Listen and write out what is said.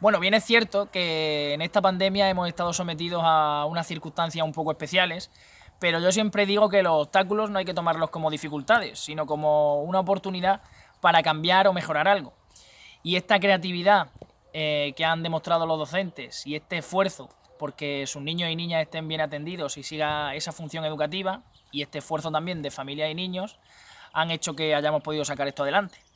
Bueno, bien es cierto que en esta pandemia hemos estado sometidos a unas circunstancias un poco especiales, pero yo siempre digo que los obstáculos no hay que tomarlos como dificultades, sino como una oportunidad para cambiar o mejorar algo. Y esta creatividad eh, que han demostrado los docentes y este esfuerzo porque sus niños y niñas estén bien atendidos y siga esa función educativa y este esfuerzo también de familias y niños han hecho que hayamos podido sacar esto adelante.